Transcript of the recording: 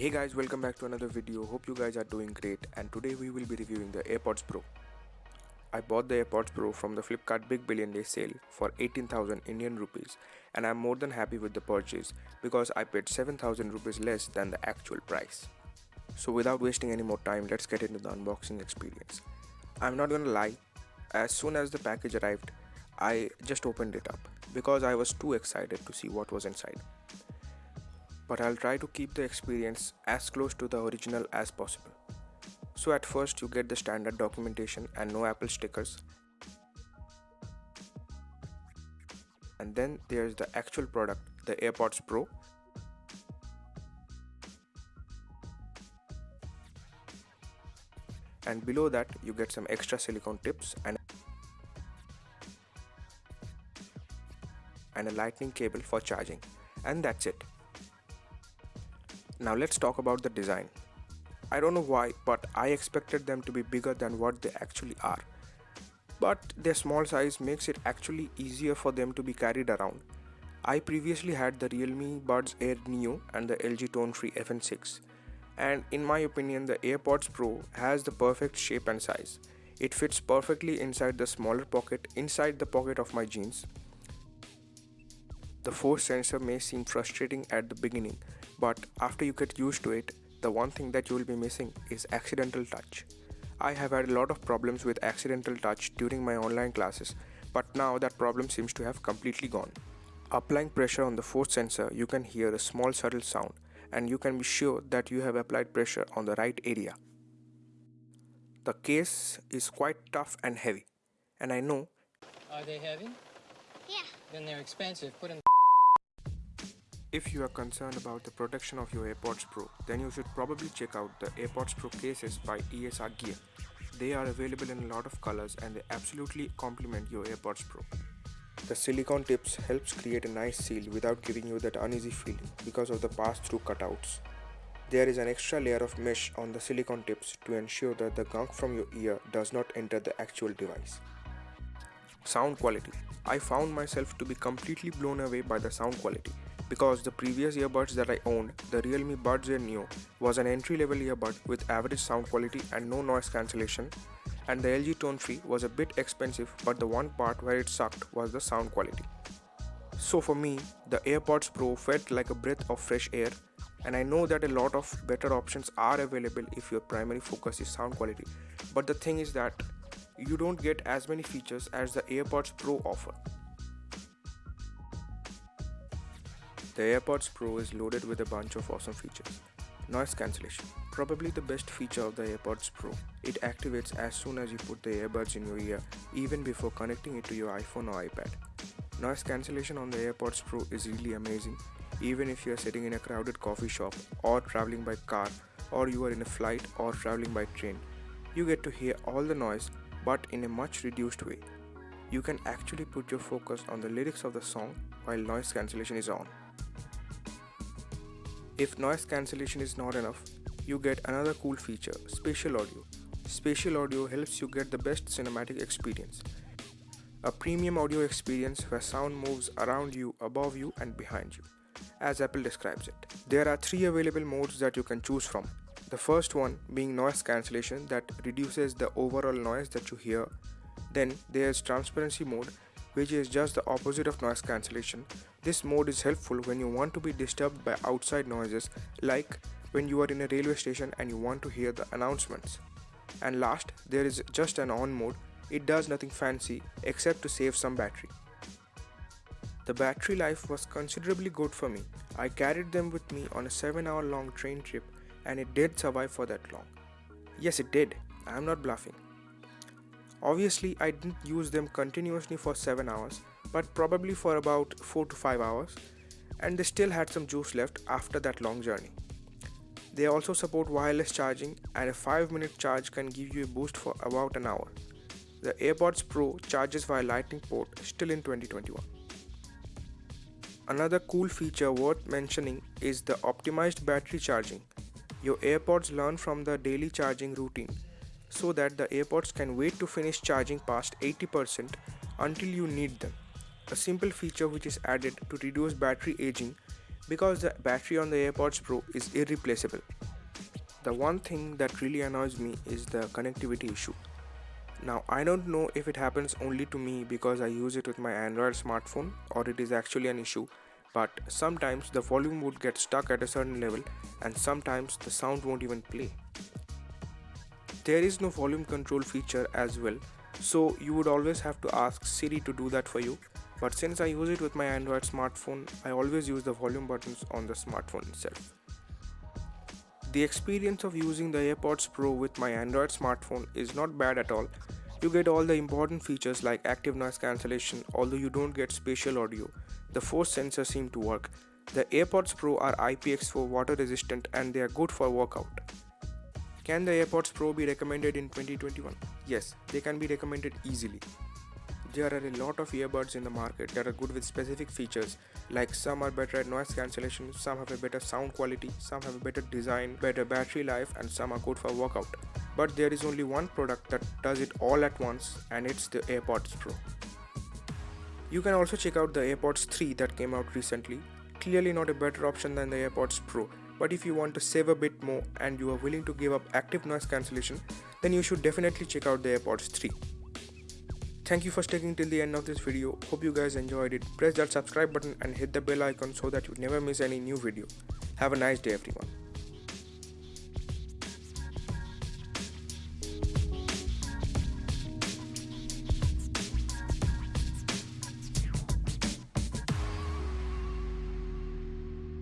Hey guys, welcome back to another video. Hope you guys are doing great and today we will be reviewing the AirPods Pro. I bought the AirPods Pro from the Flipkart Big Billion Day sale for 18,000 Indian rupees and I'm more than happy with the purchase because I paid 7,000 rupees less than the actual price. So without wasting any more time, let's get into the unboxing experience. I'm not gonna lie, as soon as the package arrived, I just opened it up because I was too excited to see what was inside but I'll try to keep the experience as close to the original as possible. So at first you get the standard documentation and no Apple stickers. And then there's the actual product, the AirPods Pro. And below that you get some extra silicone tips and and a lightning cable for charging. And that's it. Now let's talk about the design. I don't know why, but I expected them to be bigger than what they actually are. But their small size makes it actually easier for them to be carried around. I previously had the Realme Buds Air Neo and the LG Tone Free FN6 and in my opinion the AirPods Pro has the perfect shape and size. It fits perfectly inside the smaller pocket inside the pocket of my jeans. The force sensor may seem frustrating at the beginning but after you get used to it, the one thing that you will be missing is accidental touch. I have had a lot of problems with accidental touch during my online classes, but now that problem seems to have completely gone. Applying pressure on the force sensor, you can hear a small subtle sound and you can be sure that you have applied pressure on the right area. The case is quite tough and heavy, and I know. Are they heavy? Yeah. Then they're expensive. Put them If you are concerned about the protection of your AirPods Pro, then you should probably check out the AirPods Pro cases by ESR Gear. They are available in a lot of colors and they absolutely complement your AirPods Pro. The silicone tips helps create a nice seal without giving you that uneasy feeling because of the pass-through cutouts. There is an extra layer of mesh on the silicone tips to ensure that the gunk from your ear does not enter the actual device. Sound quality. I found myself to be completely blown away by the sound quality because the previous earbuds that I owned, the Realme Buds Air Neo, was an entry-level earbud with average sound quality and no noise cancellation, and the LG Tone Free was a bit expensive but the one part where it sucked was the sound quality. So for me, the AirPods Pro felt like a breath of fresh air and I know that a lot of better options are available if your primary focus is sound quality, but the thing is that you don't get as many features as the AirPods Pro offer. The AirPods Pro is loaded with a bunch of awesome features. Noise cancellation, probably the best feature of the AirPods Pro. It activates as soon as you put the earbuds in your ear, even before connecting it to your iPhone or iPad. Noise cancellation on the AirPods Pro is really amazing, even if you are sitting in a crowded coffee shop or traveling by car or you are in a flight or traveling by train. You get to hear all the noise but in a much reduced way. You can actually put your focus on the lyrics of the song while noise cancellation is on. If noise cancellation is not enough, you get another cool feature, spatial audio. Spatial audio helps you get the best cinematic experience. A premium audio experience where sound moves around you, above you and behind you, as Apple describes it. There are three available modes that you can choose from. The first one being noise cancellation that reduces the overall noise that you hear. Then there's transparency mode which is just the opposite of noise cancellation. This mode is helpful when you want to be disturbed by outside noises like when you are in a railway station and you want to hear the announcements. And last, there is just an on mode. It does nothing fancy except to save some battery. The battery life was considerably good for me. I carried them with me on a 7 hour long train trip and it did survive for that long. Yes, it did. I am not bluffing. Obviously, I didn't use them continuously for 7 hours, but probably for about 4 to 5 hours, and they still had some juice left after that long journey. They also support wireless charging, and a 5 minute charge can give you a boost for about an hour. The AirPods Pro charges via Lightning port still in 2021. Another cool feature worth mentioning is the optimized battery charging. Your AirPods learn from the daily charging routine so that the AirPods can wait to finish charging past 80% until you need them. A simple feature which is added to reduce battery aging because the battery on the AirPods Pro is irreplaceable. The one thing that really annoys me is the connectivity issue. Now I don't know if it happens only to me because I use it with my Android smartphone or it is actually an issue but sometimes the volume would get stuck at a certain level and sometimes the sound won't even play. There is no volume control feature as well so you would always have to ask Siri to do that for you but since I use it with my Android smartphone I always use the volume buttons on the smartphone itself. The experience of using the AirPods Pro with my Android smartphone is not bad at all. You get all the important features like active noise cancellation although you don't get spatial audio. The force sensors seem to work. The AirPods Pro are IPX4 water resistant and they are good for workout. Can the AirPods Pro be recommended in 2021? Yes, they can be recommended easily. There are a lot of earbuds in the market that are good with specific features like some are better at noise cancellation, some have a better sound quality, some have a better design, better battery life and some are good for workout. But there is only one product that does it all at once and it's the AirPods Pro. You can also check out the AirPods 3 that came out recently. Clearly not a better option than the AirPods Pro, but if you want to save a bit more and you are willing to give up active noise cancellation, then you should definitely check out the AirPods 3. Thank you for sticking till the end of this video. Hope you guys enjoyed it. Press that subscribe button and hit the bell icon so that you never miss any new video. Have a nice day everyone.